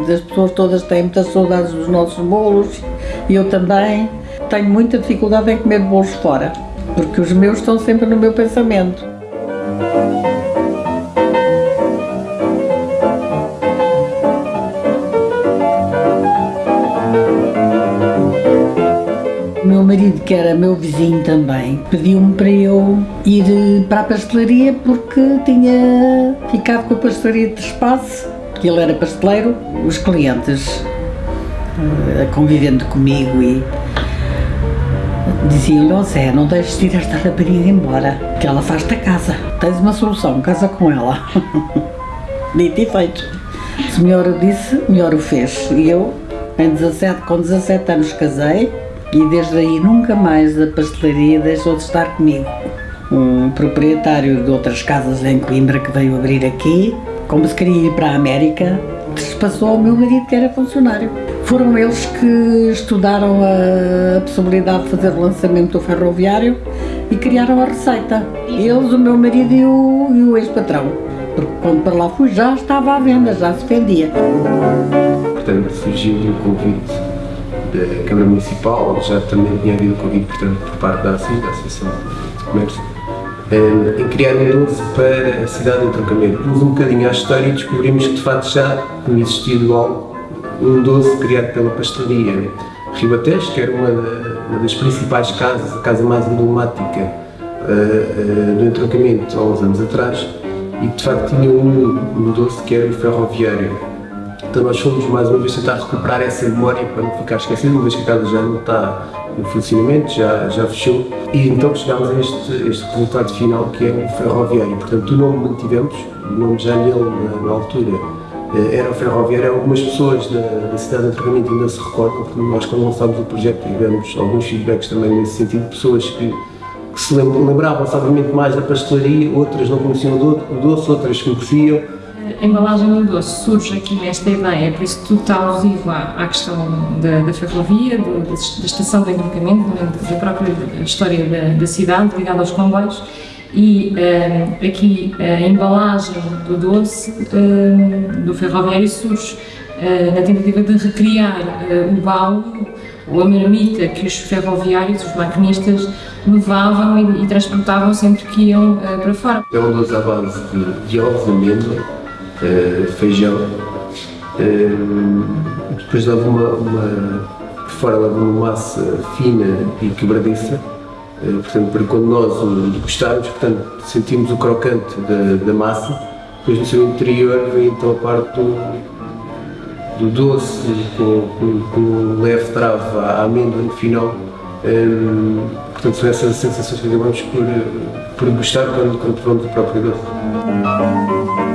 As pessoas todas têm muitas saudades dos nossos bolos e eu também. Tenho muita dificuldade em comer bolos fora, porque os meus estão sempre no meu pensamento. Meu marido, que era meu vizinho também, pediu-me para eu ir para a pastelaria porque tinha ficado com a pastelaria de espaço, ele era pasteleiro, os clientes eh, convivendo comigo e diziam-lhe, ó Zé, não deixes de ir esta rapariga embora, que ela faz-te a casa. Tens uma solução, casa com ela. Dito e feito. Se melhor disse, melhor o fez. E eu, em 17, com 17 anos casei, e desde aí nunca mais a pastelaria deixou de estar comigo. Um proprietário de outras casas em Coimbra que veio abrir aqui, como se queria ir para a América, passou ao meu marido que era funcionário. Foram eles que estudaram a possibilidade de fazer o lançamento do ferroviário e criaram a receita. Eles, o meu marido e o, o ex-patrão. Porque quando para lá fui já estava à venda, já se vendia. Portanto, surgiu o convite da Câmara Municipal, já também tinha havido convite portanto, por parte da ACI, da Associação de Comércio, eh, em criar um doce para a cidade de Trocamento. Fomos um bocadinho à história e descobrimos que de facto já tinha existido algo, um doce criado pela pastelaria Ribatejo, que era uma, uma, das principais casas, a casa mais emblemática uh, uh, do entroncamento há uns anos atrás, e de facto tinha um, um doce que era o ferroviário então nós fomos mais uma vez tentar recuperar essa memória para não ficar esquecido, uma vez que a casa já não está em funcionamento, já, já fechou. E então chegámos a este, este resultado final que é o ferroviário. Portanto, o nome mantivemos, o nome já nele na, na altura eh, era o ferroviário. Algumas pessoas da, da cidade de Antrogamento ainda se recordam, porque nós quando lançámos o projeto tivemos alguns feedbacks também nesse sentido, pessoas que se lembravam-se obviamente mais da pastelaria, outras não conheciam o doce, outras conheciam, a embalagem do doce surge aqui nesta ideia, por isso tudo está alusivo à, à questão da, da ferrovia, do, da, estação de entroncamento, da própria história da, da cidade, ligada aos comboios. E uh, aqui a embalagem do doce uh, do ferroviário surge uh, na tentativa de recriar o baú ou a marmita que os ferroviários, os maquinistas, levavam e, e transportavam sempre que iam para fora. É um à base de, de ovos, amêndoa, uh, feijão. Uh, depois leva uma, uma, por fora leva uma massa fina e quebradiça, uh, portanto, para quando nós o degustarmos, portanto, sentimos o crocante da, da massa, depois no seu interior vem então a parte do, do doce, com, com, com um leve travo à amêndoa no final. Portanto, são essas sensações que acabamos por, por gostar quando, quando o próprio doce.